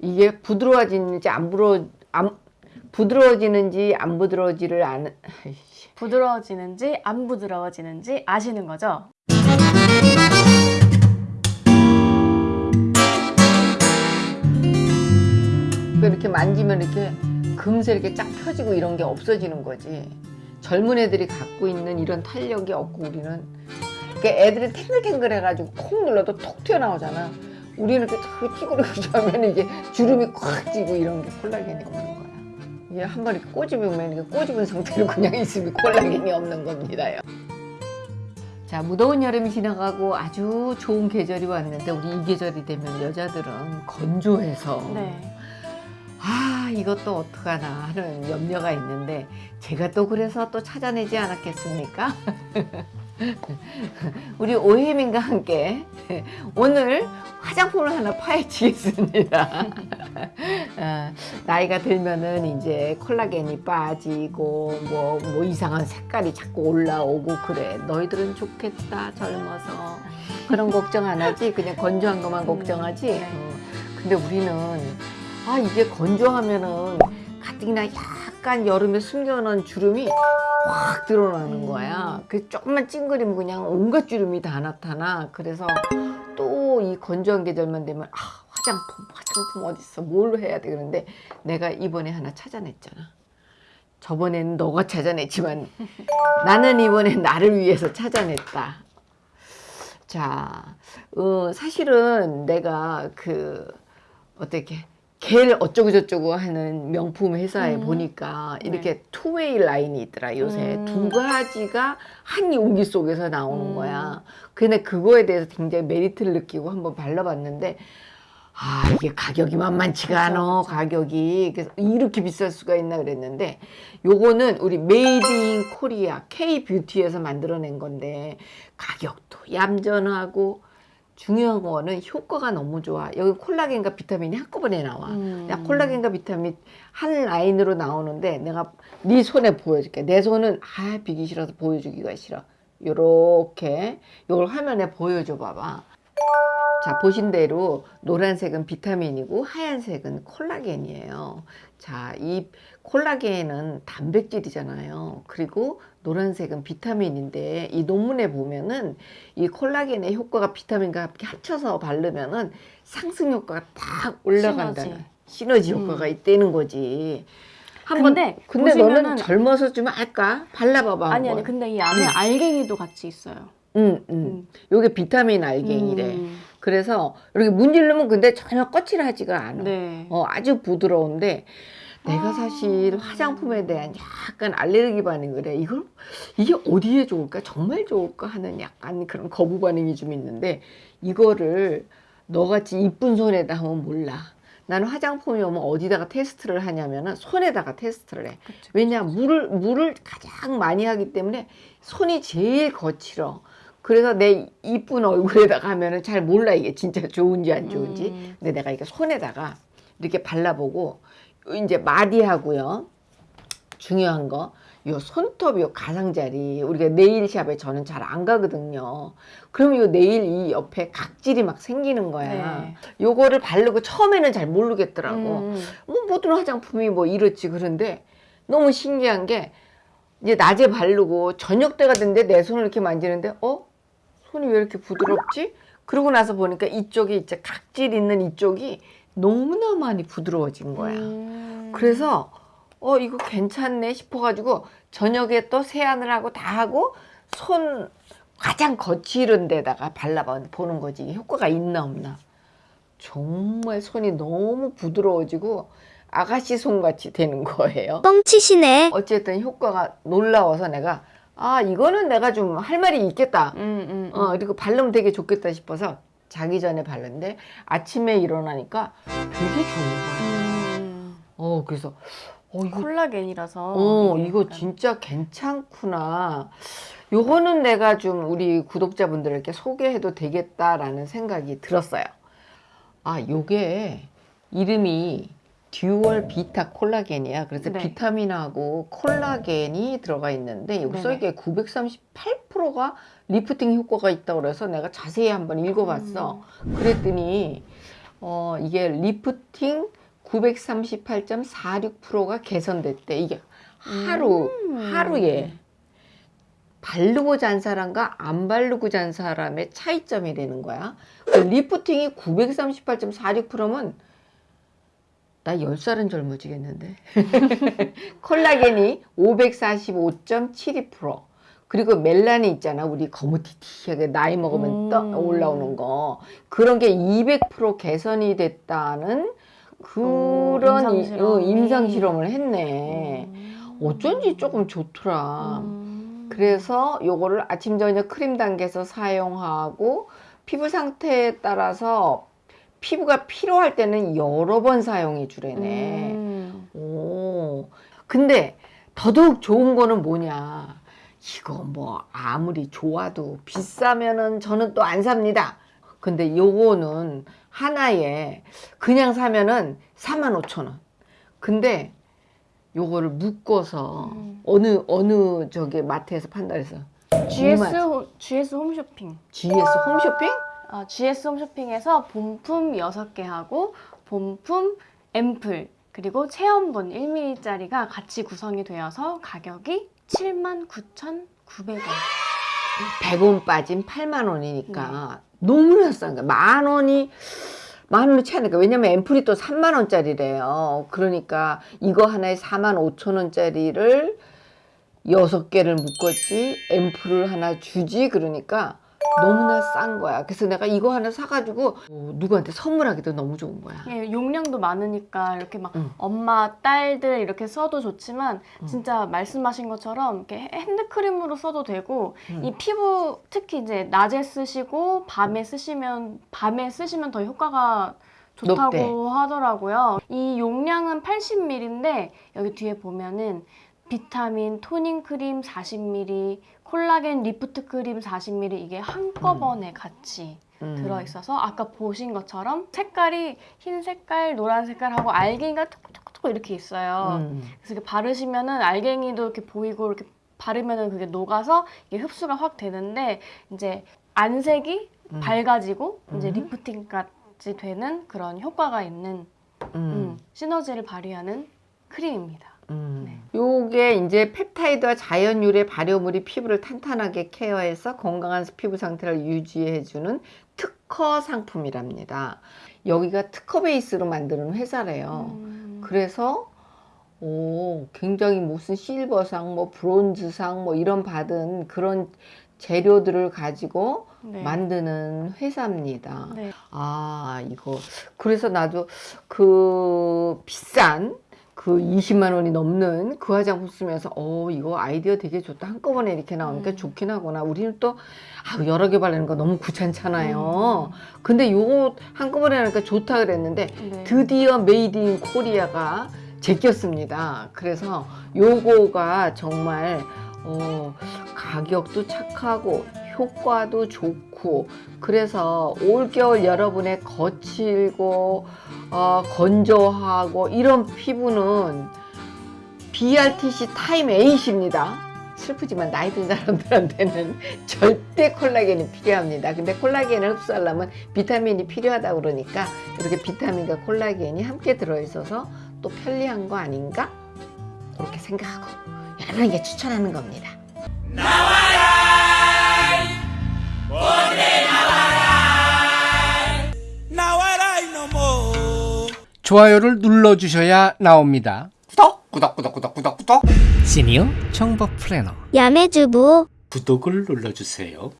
이게 부드러워지는지 안 부러 안 부드러워지는지 안 부드러워지를 아는 아이씨. 부드러워지는지 안 부드러워지는지 아시는 거죠? 이렇게 만지면 이렇게 금세 이렇게 쫙 펴지고 이런 게 없어지는 거지. 젊은 애들이 갖고 있는 이런 탄력이 없고 우리는 그러니까 애들이 탱글탱글 해가지고 콕 눌러도 톡 튀어나오잖아. 우리는 이렇게 탁 찌그러져 하면 이게 주름이 꽉 찌고 이런 게 콜라겐이 없는 거야. 이게 한 번 이렇게 꼬집으면 이게 꼬집은 상태로 그냥 있으면 콜라겐이 없는 겁니다요. 자 무더운 여름이 지나가고 아주 좋은 계절이 왔는데 우리 이 계절이 되면 여자들은 건조해서 네. 아 이것도 어떡하나 하는 염려가 있는데 제가 또 그래서 또 찾아내지 않았겠습니까? 우리 오혜민과 함께 오늘 화장품을 하나 파헤치겠습니다. 아, 나이가 들면은 이제 콜라겐이 빠지고 뭐, 뭐 이상한 색깔이 자꾸 올라오고 그래. 너희들은 좋겠다 젊어서 그런 걱정 안 하지. 그냥 건조한 것만 걱정하지. 네. 어, 근데 우리는 아 이게 건조하면은 가뜩이나 약간 여름에 숨겨놓은 주름이 확 드러나는 거야. 그 조금만 찡그리면 그냥 온갖 주름이 다 나타나. 그래서 또 이 건조한 계절만 되면 아 화장품 화장품 어딨어 뭘 해야 돼 그런데 내가 이번에 하나 찾아냈잖아. 저번에는 너가 찾아냈지만 나는 이번에 나를 위해서 찾아냈다. 자, 어, 사실은 내가 그 어떻게 겔 어쩌고 저쩌고 하는 명품 회사에 음. 보니까 네. 이렇게 투웨이 라인이 있더라 요새 음. 두 가지가 한 용기 속에서 나오는 음. 거야 근데 그거에 대해서 굉장히 메리트를 느끼고 한번 발라봤는데 아 이게 가격이 만만치가 않아. 가격이 그래서 이렇게 비쌀 수가 있나 그랬는데 요거는 우리 메이드 인 코리아 K 뷰티에서 만들어낸 건데 가격도 얌전하고 중요한 거는 효과가 너무 좋아. 여기 콜라겐과 비타민이 한꺼번에 나와. 음. 야, 콜라겐과 비타민 한 라인으로 나오는데 내가 네 손에 보여줄게. 내 손은 아 비기 싫어서 보여주기가 싫어. 요렇게 요걸 화면에 보여줘 봐봐. 자 보신 대로 노란색은 비타민이고 하얀색은 콜라겐이에요. 자 이 콜라겐은 단백질이잖아요. 그리고 노란색은 비타민인데 이 논문에 보면은 이 콜라겐의 효과가 비타민과 함께 합쳐서 바르면은 상승 효과가 딱 올라간다는 시너지. 시너지, 음. 효과가 있다는 거지. 한번 근데 근데 너는 보시면은- 젊어서 좀 할까? 발라봐봐. 아니 아니. 근데 이 안에 음. 알갱이도 같이 있어요. 응, 응. 요게 비타민 알갱이래. 음. 그래서 이렇게 문지르면 근데 전혀 거칠하지가 않아. 네. 어, 아주 부드러운데 내가 아. 사실 화장품에 대한 약간 알레르기 반응을 해. 이걸 이게 어디에 좋을까? 정말 좋을까 하는 약간 그런 거부 반응이 좀 있는데 이거를 너같이 이쁜 손에다 하면 몰라. 나는 화장품이 오면 어디다가 테스트를 하냐면은 손에다가 테스트를 해. 그쵸. 왜냐 물을 물을 가장 많이 하기 때문에 손이 제일 거칠어. 그래서 내 이쁜 얼굴에다가 하면은 잘 몰라 이게 진짜 좋은지 안 좋은지. 음. 근데 내가 이게 손에다가 이렇게 발라보고 이제 마디하고요. 중요한 거. 요 손톱 요 가장자리 우리가 네일샵에 저는 잘 안 가거든요. 그러면 요 네일 이 옆에 각질이 막 생기는 거야. 네. 요거를 바르고 처음에는 잘 모르겠더라고. 음. 뭐 모든 화장품이 뭐 이렇지 그런데 너무 신기한 게 이제 낮에 바르고 저녁 때가 됐는데 내 손을 이렇게 만지는데 어 손이 왜 이렇게 부드럽지? 그러고 나서 보니까 이쪽이 이제 각질 있는 이쪽이 너무나 많이 부드러워진 거야. 음. 그래서 어 이거 괜찮네 싶어가지고 저녁에 또 세안을 하고 다 하고 손 가장 거칠은 데다가 발라봐 보는 거지 효과가 있나 없나 정말 손이 너무 부드러워지고 아가씨 손같이 되는 거예요 뻥치시네. 어쨌든 효과가 놀라워서 내가 아 이거는 내가 좀 할 말이 있겠다 음, 음, 음. 어 그리고 바르면 되게 좋겠다 싶어서 자기 전에 바르는데 아침에 일어나니까 되게 좋은 거야 음. 어 그래서 어 이거 콜라겐이라서 어, 이거 약간- 진짜 괜찮구나. 요거는 내가 좀 우리 구독자분들에게 소개해도 되겠다라는 생각이 들었어요. 아, 요게 이름이 Dual Vita 콜라겐이야. 그래서 네. 비타민하고 콜라겐이 들어가 있는데 여기. 써있게 938%가 리프팅 효과가 있다고 그래서 내가 자세히 한번 읽어봤어. 음. 그랬더니 어, 이게 리프팅 938.46%가 개선됐대. 이게 하루, 음. 하루에 바르고 잔 사람과 안 바르고 잔 사람의 차이점이 되는 거야. 그 리프팅이 938.46%면 나 10살은 젊어지겠는데. 콜라겐이 545.72%. 그리고 멜라닌 있잖아. 우리 거무튀튀하게 나이 먹으면 음. 떠 올라오는 거. 그런 게 200% 개선이 됐다는 그런 오, 이- 임상실험이. 어, 임상 실험을 했네. 음. 어쩐지 조금 좋더라. 음. 그래서 요거를 아침 저녁 크림 단계에서 사용하고 피부 상태에 따라서 피부가 필요할 때는 여러 번 사용해 주래네. 음. 오. 근데 더더욱 좋은 거는 뭐냐? 이거 뭐 아무리 좋아도 비싸면은 저는 또 안 삽니다. 근데 요거는 하나에 그냥 사면은 45,000원. 근데 요거를 묶어서 음. 어느 어느 저기 마트에서 판다 그래서 GS 호- GS 홈쇼핑. GS 홈쇼핑? 아, GS 홈 쇼핑에서 본품 6개 하고 본품 앰플 그리고 체험본 1mm짜리가 같이 구성이 되어서 가격이 79,900원. 100원 빠진 8만 원이니까 너무나 싼 거야. 만 원이 만 원이 채 않으니까 왜냐면 앰플이 또 3만 원짜리래요. 그러니까 이거 하나에 4만 5천 원짜리를 여섯 개를 묶었지 앰플을 하나 주지 그러니까 너무나 싼 거야. 그래서 내가 이거 하나 사가지고 어, 누구한테 선물하기도 너무 좋은 거야. 예, 용량도 많으니까 이렇게 막 응. 엄마, 딸들 이렇게 써도 좋지만 응. 진짜 말씀하신 것처럼 이렇게 핸드크림으로 써도 되고 응. 이 피부 특히 이제 낮에 쓰시고 밤에 쓰시면 밤에 쓰시면 더 효과가 좋다고 높대. 하더라고요. 이 용량은 80ml인데 여기 뒤에 보면은 비타민 toning 크림 40ml, 콜라겐 리프트 크림 40ml 이게 한꺼번에 같이 음. 들어있어서 아까 보신 것처럼 색깔이 흰 색깔, 노란 색깔하고 알갱이가 톡톡톡 이렇게 있어요. 음. 그래서 이렇게 바르시면은 알갱이도 이렇게 보이고 이렇게 바르면은 그게 녹아서 이게 흡수가 확 되는데 이제 안색이 음. 밝아지고 이제 음. lifting까지 되는 그런 효과가 있는 음. 음, 시너지를 발휘하는 크림입니다. 음. 네. 요게 이제 펩타이드와 자연 유래 발효물이 피부를 탄탄하게 케어해서 건강한 피부 상태를 유지해주는 특허 상품이랍니다. 여기가 특허 베이스로 만드는 회사래요. 음, 그래서 오, 굉장히 무슨 실버상, 뭐 브론즈상, 뭐 이런 받은 그런 재료들을 가지고 네. 만드는 회사입니다. 네. 아, 이거. 그래서 나도 그 비싼 그 20만 원이 넘는 그 화장품 쓰면서 어, 이거 아이디어 되게 좋다. 한꺼번에 이렇게 나오니까 음. 좋긴 하구나. 우리는 또 아, 여러 개 바르는 거 너무 귀찮잖아요. 음. 근데 요거 한꺼번에 하니까 좋다 그랬는데 네. 드디어 made in Korea가 제꼈습니다. 그래서 요거가 정말 어, 가격도 착하고 효과도 좋고 그래서 올겨울 여러분의 거칠고 어, 건조하고 이런 피부는 BRTC 타임 8입니다. 슬프지만 나이 든 사람들한테는 절대 콜라겐이 필요합니다. 근데 콜라겐을 흡수하려면 비타민이 필요하다고 그러니까 이렇게 비타민과 콜라겐이 함께 들어있어서 또 편리한 거 아닌가? 그렇게 생각하고 여러분에게 추천하는 겁니다. 나와 좋아요를 눌러주셔야 나옵니다. 구독 구독 구독 구독 구독 구독. 시니어 정보 플래너. 야매주부. 구독을 눌러주세요